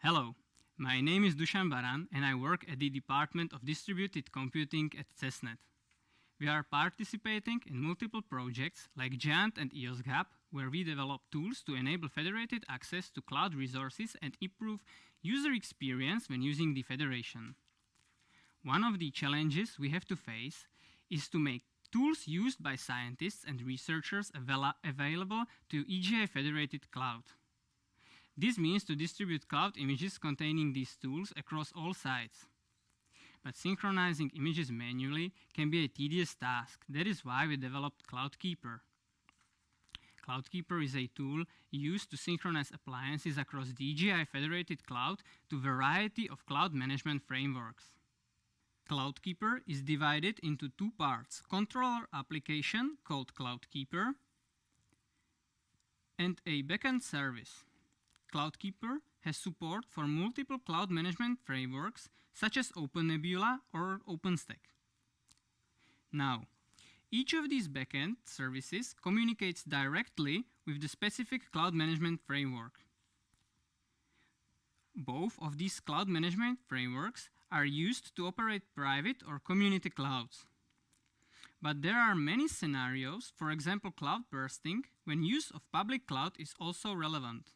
Hello, my name is Dusan Baran and I work at the Department of Distributed Computing at CESNET. We are participating in multiple projects like GEANT and EOSC-hub, where we develop tools to enable federated access to cloud resources and improve user experience when using the federation. One of the challenges we have to face is to make tools used by scientists and researchers avail available to EGI federated cloud. This means to distribute cloud images containing these tools across all sites. But synchronizing images manually can be a tedious task. That is why we developed CloudKeeper. CloudKeeper is a tool used to synchronize appliances across EGI federated cloud to variety of cloud management frameworks. CloudKeeper is divided into two parts, controller application called CloudKeeper and a backend service. CloudKeeper has support for multiple cloud management frameworks such as OpenNebula or OpenStack. Now, each of these backend services communicates directly with the specific cloud management framework. Both of these cloud management frameworks are used to operate private or community clouds. But there are many scenarios, for example cloud bursting, when use of public cloud is also relevant.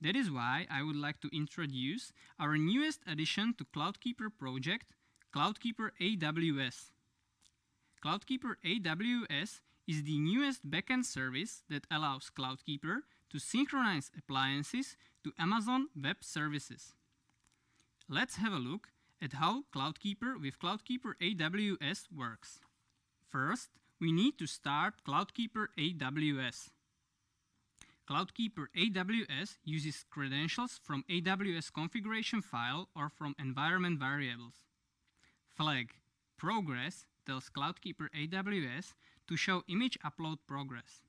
That is why I would like to introduce our newest addition to CloudKeeper project, CloudKeeper AWS. CloudKeeper AWS is the newest backend service that allows CloudKeeper to synchronize appliances to Amazon Web Services. Let's have a look at how CloudKeeper with CloudKeeper AWS works. First, we need to start CloudKeeper AWS. CloudKeeper AWS uses credentials from AWS configuration file or from environment variables. Flag progress tells CloudKeeper AWS to show image upload progress.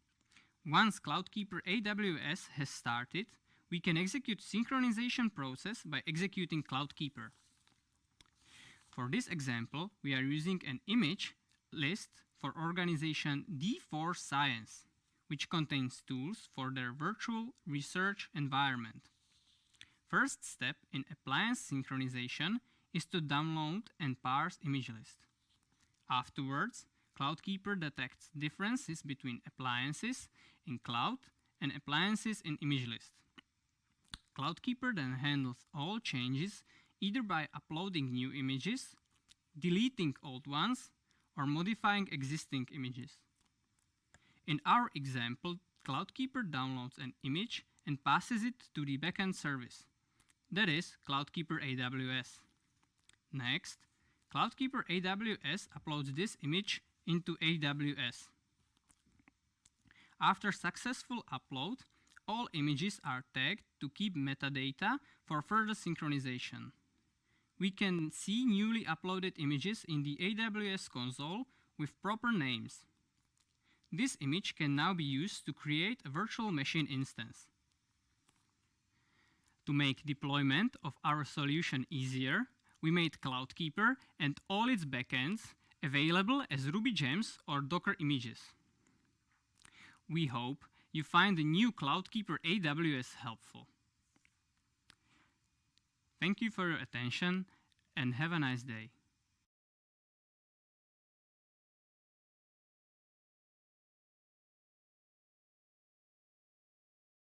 Once CloudKeeper AWS has started, we can execute synchronization process by executing CloudKeeper. For this example, we are using an image list for organization D4 Science, which contains tools for their virtual research environment. First step in appliance synchronization is to download and parse image list. Afterwards, CloudKeeper detects differences between appliances in cloud and appliances in image list. CloudKeeper then handles all changes either by uploading new images, deleting old ones, or modifying existing images. In our example, CloudKeeper downloads an image and passes it to the backend service. That is CloudKeeper AWS. Next, CloudKeeper AWS uploads this image into AWS. After successful upload, all images are tagged to keep metadata for further synchronization. We can see newly uploaded images in the AWS console with proper names. This image can now be used to create a virtual machine instance. To make deployment of our solution easier, we made CloudKeeper and all its backends available as Ruby gems or Docker images. We hope you find the new CloudKeeper AWS helpful. Thank you for your attention and have a nice day.